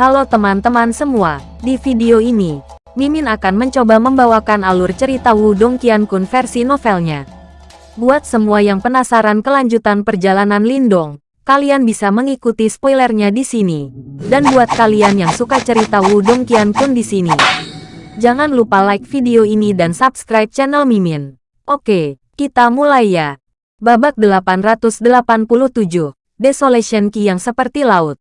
Halo teman-teman semua, di video ini, Mimin akan mencoba membawakan alur cerita Wudong Qiankun versi novelnya. Buat semua yang penasaran kelanjutan perjalanan Lindong, kalian bisa mengikuti spoilernya di sini. Dan buat kalian yang suka cerita Wudong Qiankun di sini, jangan lupa like video ini dan subscribe channel Mimin. Oke, kita mulai ya. Babak 887, Desolation Key yang seperti laut.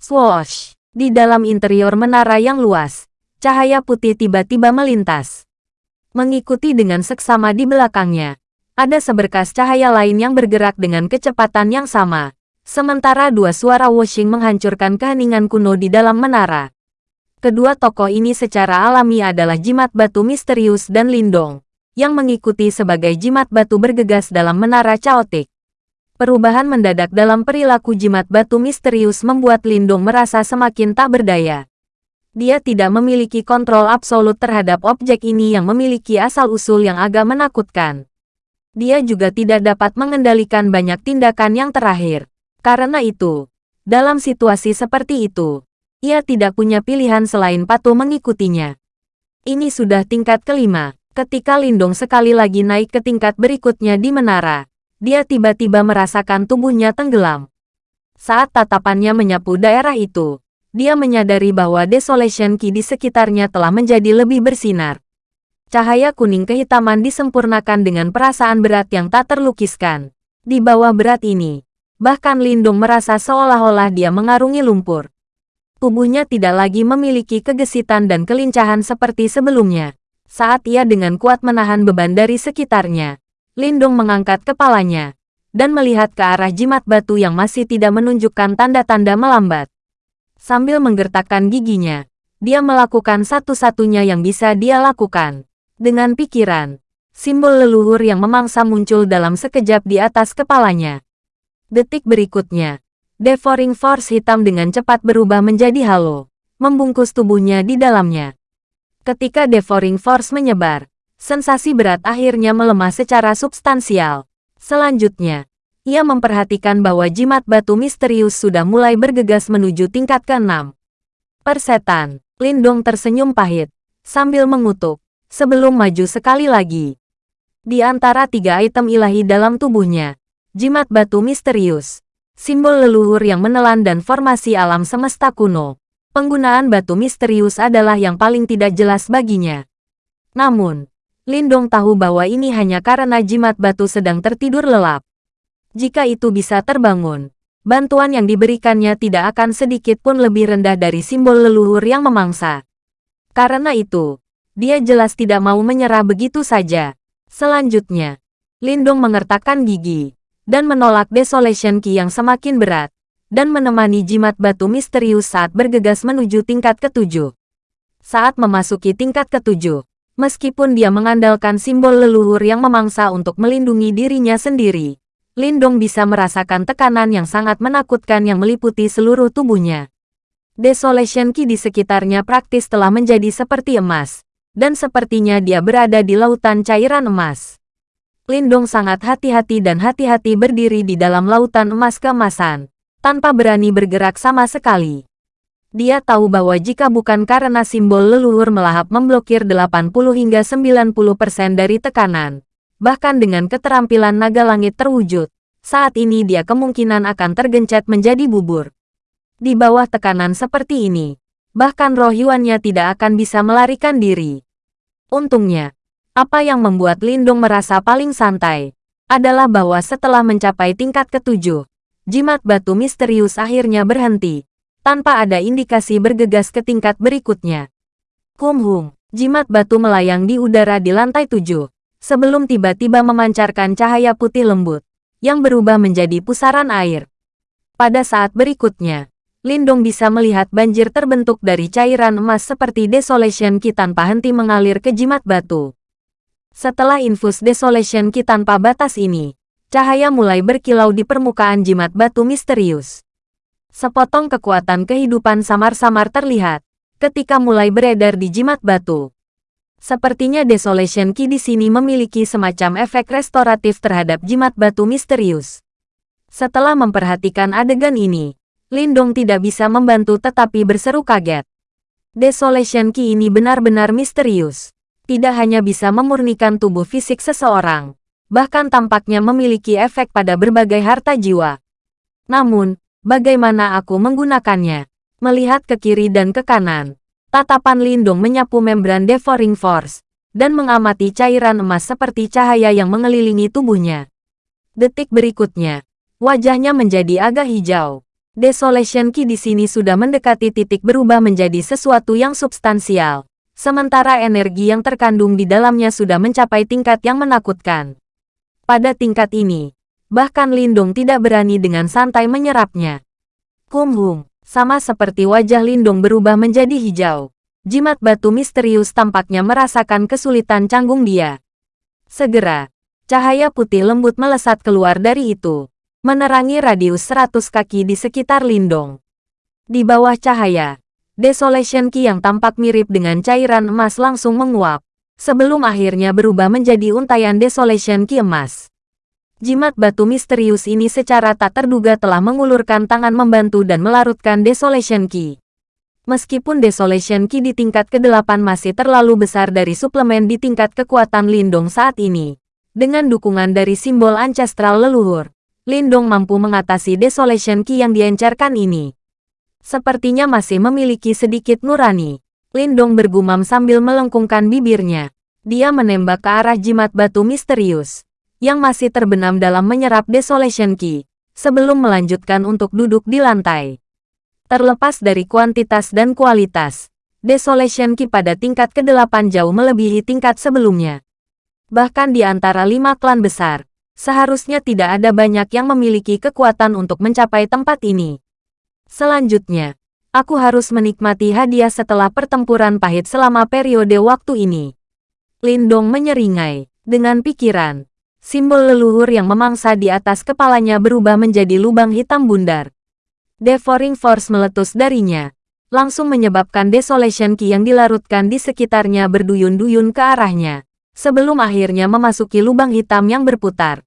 Swoosh! Di dalam interior menara yang luas, cahaya putih tiba-tiba melintas. Mengikuti dengan seksama di belakangnya, ada seberkas cahaya lain yang bergerak dengan kecepatan yang sama. Sementara dua suara washing menghancurkan keheningan kuno di dalam menara. Kedua tokoh ini secara alami adalah jimat batu misterius dan lindong, yang mengikuti sebagai jimat batu bergegas dalam menara caotik. Perubahan mendadak dalam perilaku jimat batu misterius membuat Lindung merasa semakin tak berdaya. Dia tidak memiliki kontrol absolut terhadap objek ini yang memiliki asal-usul yang agak menakutkan. Dia juga tidak dapat mengendalikan banyak tindakan yang terakhir. Karena itu, dalam situasi seperti itu, ia tidak punya pilihan selain patuh mengikutinya. Ini sudah tingkat kelima, ketika Lindong sekali lagi naik ke tingkat berikutnya di menara dia tiba-tiba merasakan tubuhnya tenggelam. Saat tatapannya menyapu daerah itu, dia menyadari bahwa Desolation Key di sekitarnya telah menjadi lebih bersinar. Cahaya kuning kehitaman disempurnakan dengan perasaan berat yang tak terlukiskan. Di bawah berat ini, bahkan Lindung merasa seolah-olah dia mengarungi lumpur. Tubuhnya tidak lagi memiliki kegesitan dan kelincahan seperti sebelumnya. Saat ia dengan kuat menahan beban dari sekitarnya, Lindung mengangkat kepalanya dan melihat ke arah jimat batu yang masih tidak menunjukkan tanda-tanda melambat. Sambil menggertakkan giginya, dia melakukan satu-satunya yang bisa dia lakukan. Dengan pikiran, simbol leluhur yang memangsa muncul dalam sekejap di atas kepalanya. Detik berikutnya, Devouring Force hitam dengan cepat berubah menjadi halo, membungkus tubuhnya di dalamnya. Ketika Devouring Force menyebar, sensasi berat akhirnya melemah secara substansial. Selanjutnya, ia memperhatikan bahwa jimat batu misterius sudah mulai bergegas menuju tingkat ke-6. Persetan, Lindong tersenyum pahit, sambil mengutuk, sebelum maju sekali lagi. Di antara tiga item ilahi dalam tubuhnya, jimat batu misterius, simbol leluhur yang menelan dan formasi alam semesta kuno, penggunaan batu misterius adalah yang paling tidak jelas baginya. Namun, Lindong tahu bahwa ini hanya karena jimat batu sedang tertidur lelap. Jika itu bisa terbangun, bantuan yang diberikannya tidak akan sedikit pun lebih rendah dari simbol leluhur yang memangsa. Karena itu, dia jelas tidak mau menyerah begitu saja. Selanjutnya, Lindong mengertakkan gigi dan menolak Desolation Key yang semakin berat dan menemani jimat batu misterius saat bergegas menuju tingkat ketujuh. Saat memasuki tingkat ketujuh, Meskipun dia mengandalkan simbol leluhur yang memangsa untuk melindungi dirinya sendiri, Lindong bisa merasakan tekanan yang sangat menakutkan yang meliputi seluruh tubuhnya. Desolation Key di sekitarnya praktis telah menjadi seperti emas, dan sepertinya dia berada di lautan cairan emas. Lindong sangat hati-hati dan hati-hati berdiri di dalam lautan emas keemasan, tanpa berani bergerak sama sekali. Dia tahu bahwa jika bukan karena simbol leluhur melahap memblokir 80 hingga 90% dari tekanan, bahkan dengan keterampilan naga langit terwujud, saat ini dia kemungkinan akan tergencet menjadi bubur. Di bawah tekanan seperti ini, bahkan roh Yuannya tidak akan bisa melarikan diri. Untungnya, apa yang membuat Lindung merasa paling santai, adalah bahwa setelah mencapai tingkat ketujuh, jimat batu misterius akhirnya berhenti tanpa ada indikasi bergegas ke tingkat berikutnya. Kumhung, jimat batu melayang di udara di lantai tujuh, sebelum tiba-tiba memancarkan cahaya putih lembut, yang berubah menjadi pusaran air. Pada saat berikutnya, Lindong bisa melihat banjir terbentuk dari cairan emas seperti Desolation Ki tanpa henti mengalir ke jimat batu. Setelah infus Desolation Ki tanpa batas ini, cahaya mulai berkilau di permukaan jimat batu misterius. Sepotong kekuatan kehidupan samar-samar terlihat ketika mulai beredar di jimat batu. Sepertinya Desolation Key di sini memiliki semacam efek restoratif terhadap jimat batu misterius. Setelah memperhatikan adegan ini, Lindong tidak bisa membantu tetapi berseru kaget. Desolation Key ini benar-benar misterius. Tidak hanya bisa memurnikan tubuh fisik seseorang, bahkan tampaknya memiliki efek pada berbagai harta jiwa. Namun, bagaimana aku menggunakannya? Melihat ke kiri dan ke kanan, tatapan Lindong menyapu membran Devouring Force, dan mengamati cairan emas seperti cahaya yang mengelilingi tubuhnya. Detik berikutnya, wajahnya menjadi agak hijau. Desolation Key di sini sudah mendekati titik berubah menjadi sesuatu yang substansial, sementara energi yang terkandung di dalamnya sudah mencapai tingkat yang menakutkan. Pada tingkat ini, bahkan Lindung tidak berani dengan santai menyerapnya. Kumhum, sama seperti wajah Lindung berubah menjadi hijau. Jimat batu misterius tampaknya merasakan kesulitan canggung dia. Segera, cahaya putih lembut melesat keluar dari itu, menerangi radius 100 kaki di sekitar Lindong. Di bawah cahaya, Desolation Key yang tampak mirip dengan cairan emas langsung menguap, sebelum akhirnya berubah menjadi untayan Desolation Key emas. Jimat batu misterius ini secara tak terduga telah mengulurkan tangan membantu dan melarutkan Desolation Key. Meskipun Desolation Key di tingkat ke-8 masih terlalu besar dari suplemen di tingkat kekuatan Lindong saat ini, dengan dukungan dari simbol ancestral leluhur, Lindong mampu mengatasi Desolation Key yang diencarkan ini. Sepertinya masih memiliki sedikit nurani. Lindong bergumam sambil melengkungkan bibirnya. Dia menembak ke arah jimat batu misterius yang masih terbenam dalam menyerap Desolation Key, sebelum melanjutkan untuk duduk di lantai. Terlepas dari kuantitas dan kualitas, Desolation Key pada tingkat ke-8 jauh melebihi tingkat sebelumnya. Bahkan di antara lima klan besar, seharusnya tidak ada banyak yang memiliki kekuatan untuk mencapai tempat ini. Selanjutnya, aku harus menikmati hadiah setelah pertempuran pahit selama periode waktu ini. Lindong menyeringai, dengan pikiran, Simbol leluhur yang memangsa di atas kepalanya berubah menjadi lubang hitam bundar. Devouring Force meletus darinya, langsung menyebabkan Desolation Key yang dilarutkan di sekitarnya berduyun-duyun ke arahnya, sebelum akhirnya memasuki lubang hitam yang berputar.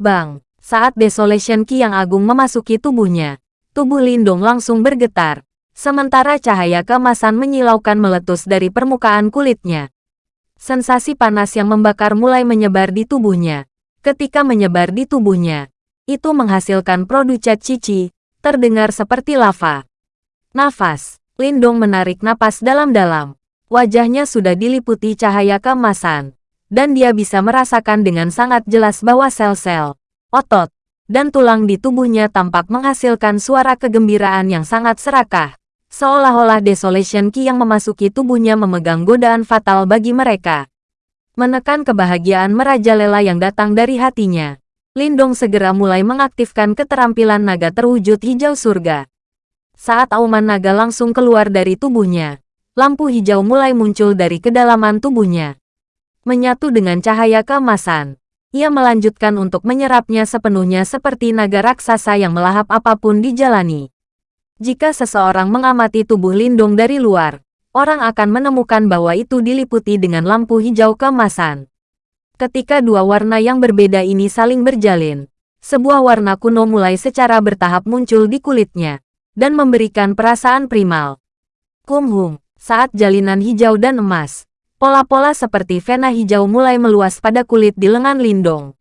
Bang! Saat Desolation Key yang agung memasuki tubuhnya, tubuh Lindung langsung bergetar, sementara cahaya kemasan menyilaukan meletus dari permukaan kulitnya. Sensasi panas yang membakar mulai menyebar di tubuhnya. Ketika menyebar di tubuhnya, itu menghasilkan produk cat cici, terdengar seperti lava. Nafas, Lindong menarik napas dalam-dalam. Wajahnya sudah diliputi cahaya keemasan, dan dia bisa merasakan dengan sangat jelas bahwa sel-sel, otot, dan tulang di tubuhnya tampak menghasilkan suara kegembiraan yang sangat serakah. Seolah-olah Desolation Key yang memasuki tubuhnya memegang godaan fatal bagi mereka. Menekan kebahagiaan merajalela yang datang dari hatinya. Lindong segera mulai mengaktifkan keterampilan naga terwujud hijau surga. Saat auman naga langsung keluar dari tubuhnya, lampu hijau mulai muncul dari kedalaman tubuhnya. Menyatu dengan cahaya keemasan, ia melanjutkan untuk menyerapnya sepenuhnya seperti naga raksasa yang melahap apa pun dijalani. Jika seseorang mengamati tubuh Lindung dari luar, orang akan menemukan bahwa itu diliputi dengan lampu hijau keemasan. Ketika dua warna yang berbeda ini saling berjalin, sebuah warna kuno mulai secara bertahap muncul di kulitnya, dan memberikan perasaan primal. Kumhum, saat jalinan hijau dan emas, pola-pola seperti vena hijau mulai meluas pada kulit di lengan Lindong.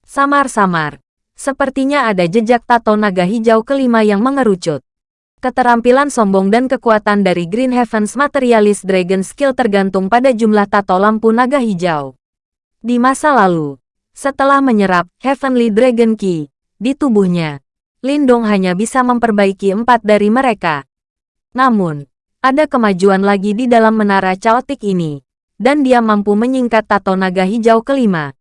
Samar-samar, sepertinya ada jejak tato naga hijau kelima yang mengerucut. Keterampilan sombong dan kekuatan dari Green Heavens Materialist Dragon Skill tergantung pada jumlah tato lampu naga hijau. Di masa lalu, setelah menyerap Heavenly Dragon Key di tubuhnya, Lindong hanya bisa memperbaiki empat dari mereka. Namun, ada kemajuan lagi di dalam menara caotik ini, dan dia mampu menyingkat tato naga hijau kelima.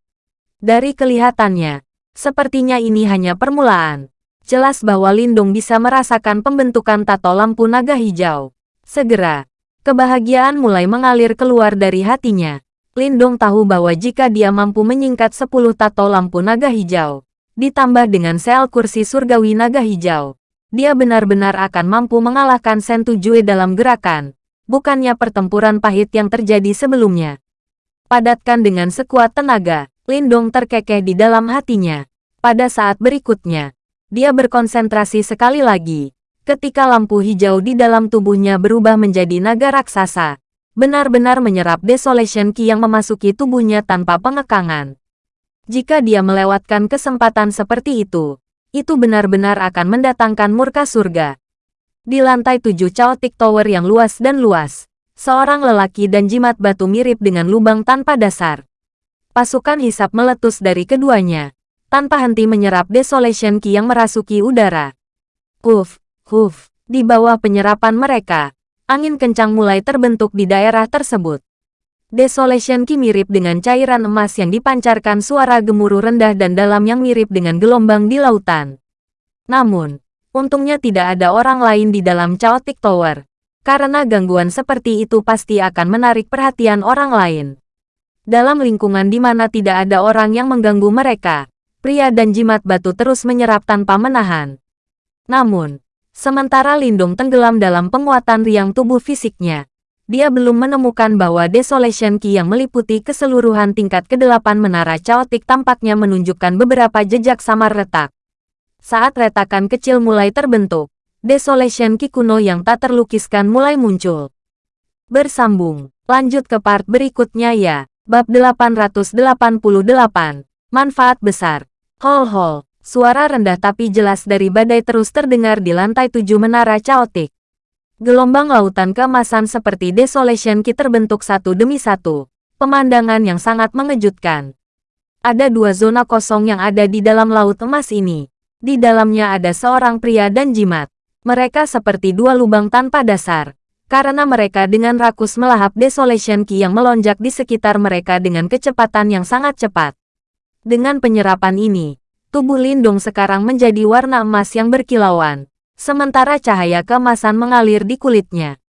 Dari kelihatannya, sepertinya ini hanya permulaan jelas bahwa Lindung bisa merasakan pembentukan tato lampu naga hijau. Segera, kebahagiaan mulai mengalir keluar dari hatinya. Lindung tahu bahwa jika dia mampu menyingkat 10 tato lampu naga hijau, ditambah dengan sel kursi surgawi naga hijau, dia benar-benar akan mampu mengalahkan Sentu Jue dalam gerakan, bukannya pertempuran pahit yang terjadi sebelumnya. Padatkan dengan sekuat tenaga, Lindong terkekeh di dalam hatinya. Pada saat berikutnya, dia berkonsentrasi sekali lagi, ketika lampu hijau di dalam tubuhnya berubah menjadi naga raksasa, benar-benar menyerap Desolation Ki yang memasuki tubuhnya tanpa pengekangan. Jika dia melewatkan kesempatan seperti itu, itu benar-benar akan mendatangkan murka surga. Di lantai tujuh Chaotic Tower yang luas dan luas, seorang lelaki dan jimat batu mirip dengan lubang tanpa dasar. Pasukan hisap meletus dari keduanya, tanpa henti menyerap Desolation Ki yang merasuki udara. Huf, huf, di bawah penyerapan mereka, angin kencang mulai terbentuk di daerah tersebut. Desolation Ki mirip dengan cairan emas yang dipancarkan suara gemuruh rendah dan dalam yang mirip dengan gelombang di lautan. Namun, untungnya tidak ada orang lain di dalam Chaotic Tower, karena gangguan seperti itu pasti akan menarik perhatian orang lain. Dalam lingkungan di mana tidak ada orang yang mengganggu mereka, pria dan jimat batu terus menyerap tanpa menahan. Namun, sementara Lindung tenggelam dalam penguatan riang tubuh fisiknya, dia belum menemukan bahwa Desolation Key yang meliputi keseluruhan tingkat ke-8 menara Chaotic tampaknya menunjukkan beberapa jejak samar retak. Saat retakan kecil mulai terbentuk, Desolation Ki kuno yang tak terlukiskan mulai muncul. Bersambung, lanjut ke part berikutnya ya. Bab 888, Manfaat Besar. Hol hol, suara rendah tapi jelas dari badai terus terdengar di lantai tujuh menara Chaotic. Gelombang lautan keemasan seperti Desolation Ki terbentuk satu demi satu. Pemandangan yang sangat mengejutkan. Ada dua zona kosong yang ada di dalam laut emas ini. Di dalamnya ada seorang pria dan jimat. Mereka seperti dua lubang tanpa dasar, karena mereka dengan rakus melahap Desolation Ki yang melonjak di sekitar mereka dengan kecepatan yang sangat cepat. Dengan penyerapan ini, tubuh Lindung sekarang menjadi warna emas yang berkilauan, sementara cahaya keemasan mengalir di kulitnya.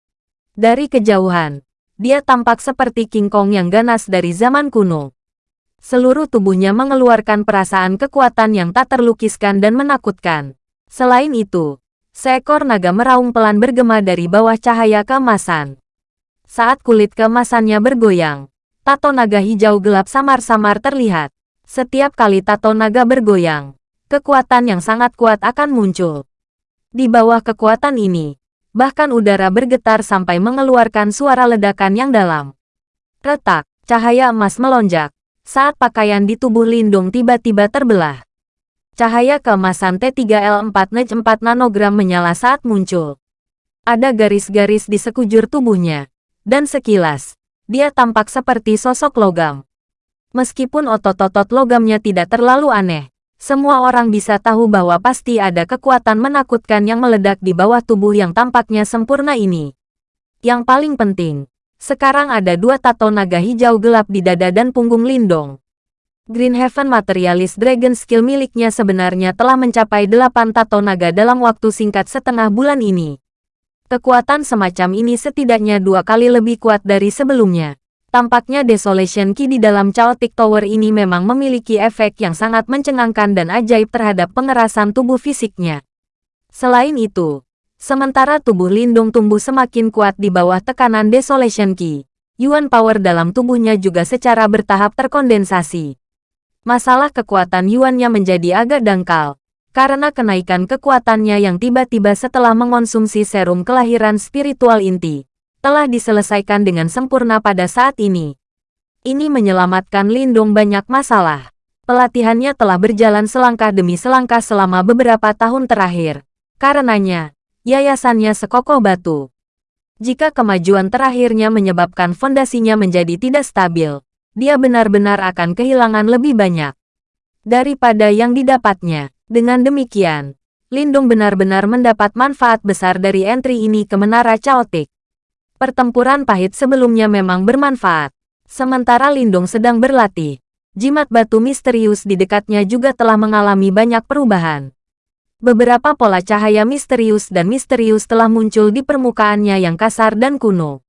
Dari kejauhan, dia tampak seperti King Kong yang ganas dari zaman kuno. Seluruh tubuhnya mengeluarkan perasaan kekuatan yang tak terlukiskan dan menakutkan. Selain itu, Seekor naga meraung pelan bergema dari bawah cahaya keemasan. Saat kulit keemasannya bergoyang, tato naga hijau gelap samar-samar terlihat. Setiap kali tato naga bergoyang, kekuatan yang sangat kuat akan muncul. Di bawah kekuatan ini, bahkan udara bergetar sampai mengeluarkan suara ledakan yang dalam. Retak, cahaya emas melonjak, saat pakaian di tubuh Lindung tiba-tiba terbelah. Cahaya keemasan T3L4 NEJ 4 nanogram menyala saat muncul. Ada garis-garis di sekujur tubuhnya. Dan sekilas, dia tampak seperti sosok logam. Meskipun otot-otot logamnya tidak terlalu aneh, semua orang bisa tahu bahwa pasti ada kekuatan menakutkan yang meledak di bawah tubuh yang tampaknya sempurna ini. Yang paling penting, sekarang ada dua tato naga hijau gelap di dada dan punggung Lindong. Green Heaven Materialist Dragon skill miliknya sebenarnya telah mencapai 8 tato naga dalam waktu singkat setengah bulan ini. Kekuatan semacam ini setidaknya dua kali lebih kuat dari sebelumnya. Tampaknya Desolation Key di dalam Chaotic Tower ini memang memiliki efek yang sangat mencengangkan dan ajaib terhadap pengerasan tubuh fisiknya. Selain itu, sementara tubuh Lindung tumbuh semakin kuat di bawah tekanan Desolation Key, Yuan Power dalam tubuhnya juga secara bertahap terkondensasi. Masalah kekuatan Yuannya menjadi agak dangkal, karena kenaikan kekuatannya yang tiba-tiba setelah mengonsumsi serum kelahiran spiritual inti, telah diselesaikan dengan sempurna pada saat ini. Ini menyelamatkan Lindung banyak masalah. Pelatihannya telah berjalan selangkah demi selangkah selama beberapa tahun terakhir. Karenanya, yayasannya sekokoh batu. Jika kemajuan terakhirnya menyebabkan fondasinya menjadi tidak stabil, dia benar-benar akan kehilangan lebih banyak daripada yang didapatnya. Dengan demikian, Lindung benar-benar mendapat manfaat besar dari entry ini ke Menara Chaotic. Pertempuran pahit sebelumnya memang bermanfaat. Sementara Lindung sedang berlatih, jimat batu misterius di dekatnya juga telah mengalami banyak perubahan. Beberapa pola cahaya misterius dan misterius telah muncul di permukaannya yang kasar dan kuno.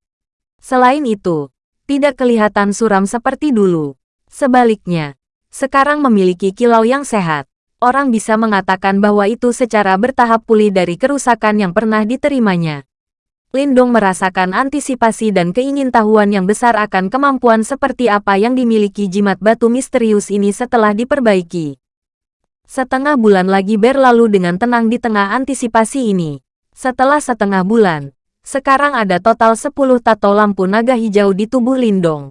Selain itu, tidak kelihatan suram seperti dulu. Sebaliknya, sekarang memiliki kilau yang sehat. Orang bisa mengatakan bahwa itu secara bertahap pulih dari kerusakan yang pernah diterimanya. Lindong merasakan antisipasi dan keingintahuan yang besar akan kemampuan seperti apa yang dimiliki jimat batu misterius ini setelah diperbaiki. Setengah bulan lagi berlalu dengan tenang di tengah antisipasi ini. Setelah setengah bulan, sekarang ada total 10 tato lampu naga hijau di tubuh Lindong.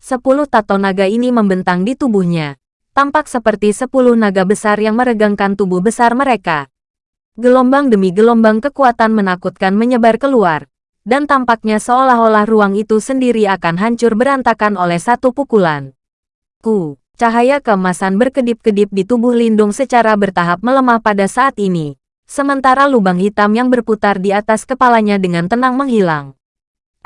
10 tato naga ini membentang di tubuhnya. Tampak seperti 10 naga besar yang meregangkan tubuh besar mereka. Gelombang demi gelombang kekuatan menakutkan menyebar keluar, dan tampaknya seolah-olah ruang itu sendiri akan hancur berantakan oleh satu pukulan. Ku, cahaya keemasan berkedip-kedip di tubuh Lindung secara bertahap melemah pada saat ini, sementara lubang hitam yang berputar di atas kepalanya dengan tenang menghilang.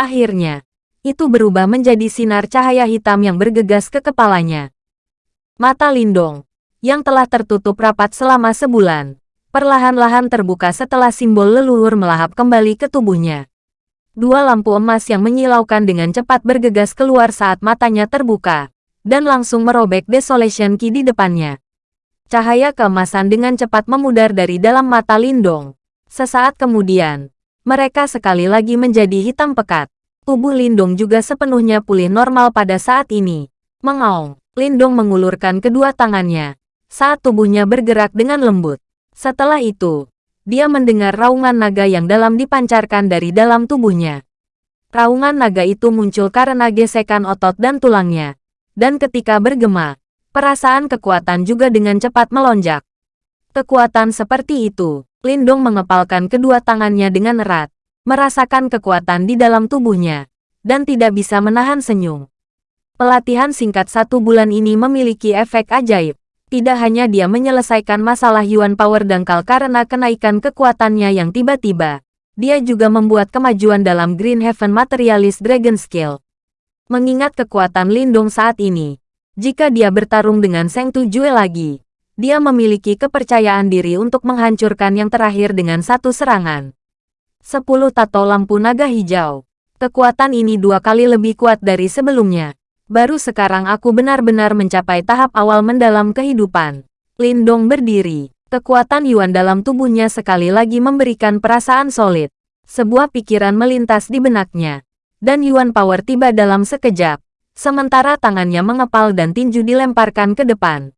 Akhirnya, itu berubah menjadi sinar cahaya hitam yang bergegas ke kepalanya. Mata Lindong, yang telah tertutup rapat selama sebulan, perlahan-lahan terbuka setelah simbol leluhur melahap kembali ke tubuhnya. Dua lampu emas yang menyilaukan dengan cepat bergegas keluar saat matanya terbuka, dan langsung merobek Desolation Key di depannya. Cahaya keemasan dengan cepat memudar dari dalam mata Lindong. Sesaat kemudian, mereka sekali lagi menjadi hitam pekat. Tubuh Lindong juga sepenuhnya pulih normal pada saat ini. Mengaung, Lindong mengulurkan kedua tangannya saat tubuhnya bergerak dengan lembut. Setelah itu, dia mendengar raungan naga yang dalam dipancarkan dari dalam tubuhnya. Raungan naga itu muncul karena gesekan otot dan tulangnya. Dan ketika bergema, Perasaan kekuatan juga dengan cepat melonjak. Kekuatan seperti itu, Lindong mengepalkan kedua tangannya dengan erat, merasakan kekuatan di dalam tubuhnya, dan tidak bisa menahan senyum. Pelatihan singkat satu bulan ini memiliki efek ajaib. Tidak hanya dia menyelesaikan masalah Yuan Power dangkal karena kenaikan kekuatannya yang tiba-tiba, dia juga membuat kemajuan dalam Green Heaven Materialist Dragon Skill. Mengingat kekuatan Lindong saat ini, jika dia bertarung dengan Seng Tujue lagi, dia memiliki kepercayaan diri untuk menghancurkan yang terakhir dengan satu serangan. Sepuluh tato lampu naga hijau. Kekuatan ini dua kali lebih kuat dari sebelumnya. Baru sekarang aku benar-benar mencapai tahap awal mendalam kehidupan. Lindong berdiri. Kekuatan Yuan dalam tubuhnya sekali lagi memberikan perasaan solid. Sebuah pikiran melintas di benaknya. Dan Yuan Power tiba dalam sekejap sementara tangannya mengepal dan tinju dilemparkan ke depan.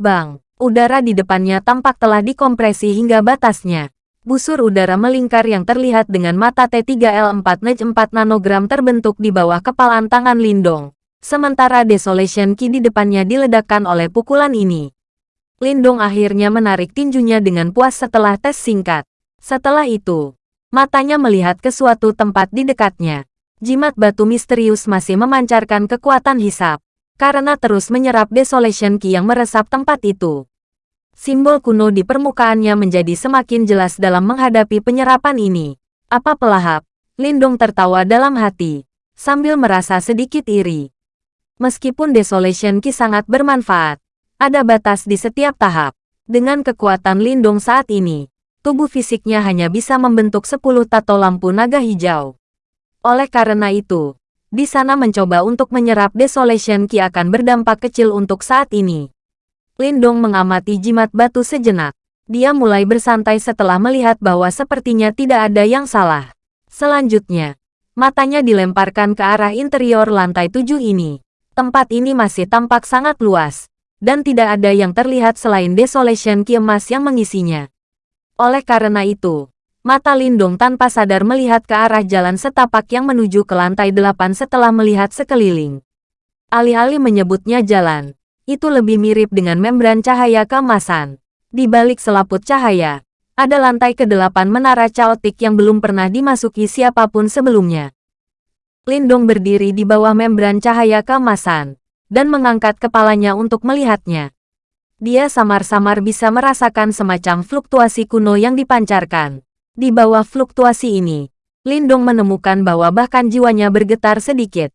Bang, udara di depannya tampak telah dikompresi hingga batasnya. Busur udara melingkar yang terlihat dengan mata T3L4 Nej 4 nanogram terbentuk di bawah kepalan tangan Lindong. Sementara Desolation Ki di depannya diledakkan oleh pukulan ini. Lindong akhirnya menarik tinjunya dengan puas setelah tes singkat. Setelah itu, matanya melihat ke suatu tempat di dekatnya. Jimat batu misterius masih memancarkan kekuatan hisap, karena terus menyerap Desolation Ki yang meresap tempat itu. Simbol kuno di permukaannya menjadi semakin jelas dalam menghadapi penyerapan ini. Apa pelahap? Lindong tertawa dalam hati, sambil merasa sedikit iri. Meskipun Desolation Ki sangat bermanfaat, ada batas di setiap tahap. Dengan kekuatan Lindong saat ini, tubuh fisiknya hanya bisa membentuk 10 tato lampu naga hijau. Oleh karena itu, di sana mencoba untuk menyerap Desolation Ki akan berdampak kecil untuk saat ini. Lindong mengamati jimat batu sejenak. Dia mulai bersantai setelah melihat bahwa sepertinya tidak ada yang salah. Selanjutnya, matanya dilemparkan ke arah interior lantai tujuh ini. Tempat ini masih tampak sangat luas, dan tidak ada yang terlihat selain Desolation Ki emas yang mengisinya. Oleh karena itu, Mata Lindong tanpa sadar melihat ke arah jalan setapak yang menuju ke lantai delapan setelah melihat sekeliling. Alih-alih menyebutnya jalan, itu lebih mirip dengan membran cahaya keemasan. Di balik selaput cahaya, ada lantai ke-8 menara caotik yang belum pernah dimasuki siapa pun sebelumnya. Lindong berdiri di bawah membran cahaya keemasan, dan mengangkat kepalanya untuk melihatnya. Dia samar-samar bisa merasakan semacam fluktuasi kuno yang dipancarkan. Di bawah fluktuasi ini, Lindong menemukan bahwa bahkan jiwanya bergetar sedikit.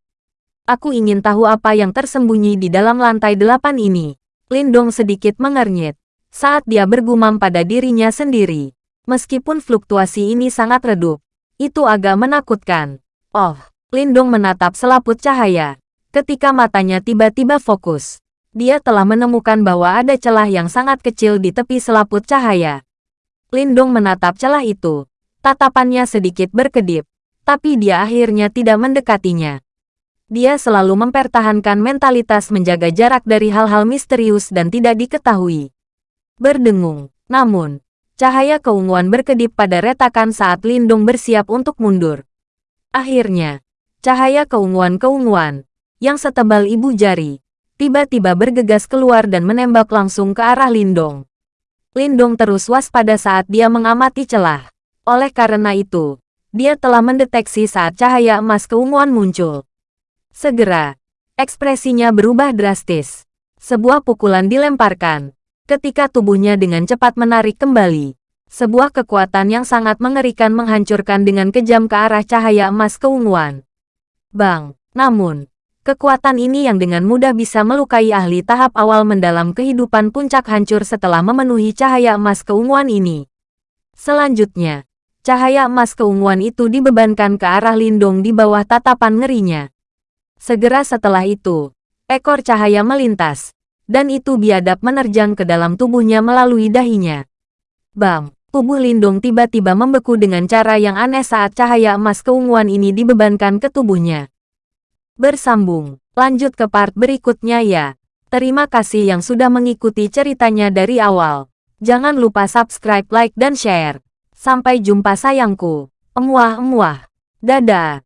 Aku ingin tahu apa yang tersembunyi di dalam lantai delapan ini. Lindong sedikit mengernyit saat dia bergumam pada dirinya sendiri. Meskipun fluktuasi ini sangat redup, itu agak menakutkan. Oh, Lindong menatap selaput cahaya. Ketika matanya tiba-tiba fokus, dia telah menemukan bahwa ada celah yang sangat kecil di tepi selaput cahaya. Lindong menatap celah itu. Tatapannya sedikit berkedip, tapi dia akhirnya tidak mendekatinya. Dia selalu mempertahankan mentalitas menjaga jarak dari hal-hal misterius dan tidak diketahui. Berdengung, namun, Cahaya keunguan berkedip pada retakan saat Lindung bersiap untuk mundur. Akhirnya, cahaya keunguan-keunguan, yang setebal ibu jari, tiba-tiba bergegas keluar dan menembak langsung ke arah Lindong. Lindong terus waspada saat dia mengamati celah. Oleh karena itu, dia telah mendeteksi saat cahaya emas keunguan muncul. Segera, ekspresinya berubah drastis. Sebuah pukulan dilemparkan, ketika tubuhnya dengan cepat menarik kembali. Sebuah kekuatan yang sangat mengerikan menghancurkan dengan kejam ke arah cahaya emas keunguan. Bang, namun, Kekuatan ini yang dengan mudah bisa melukai ahli tahap awal mendalam kehidupan puncak hancur setelah memenuhi cahaya emas keunguan ini. Selanjutnya, cahaya emas keunguan itu dibebankan ke arah Lindung di bawah tatapan ngerinya. Segera setelah itu, ekor cahaya melintas, dan itu biadab menerjang ke dalam tubuhnya melalui dahinya. Bam! Tubuh Lindung tiba-tiba membeku dengan cara yang aneh saat cahaya emas keunguan ini dibebankan ke tubuhnya. Bersambung, lanjut ke part berikutnya ya. Terima kasih yang sudah mengikuti ceritanya dari awal. Jangan lupa subscribe, like, dan share. Sampai jumpa sayangku. Emuah-emuah. Dadah.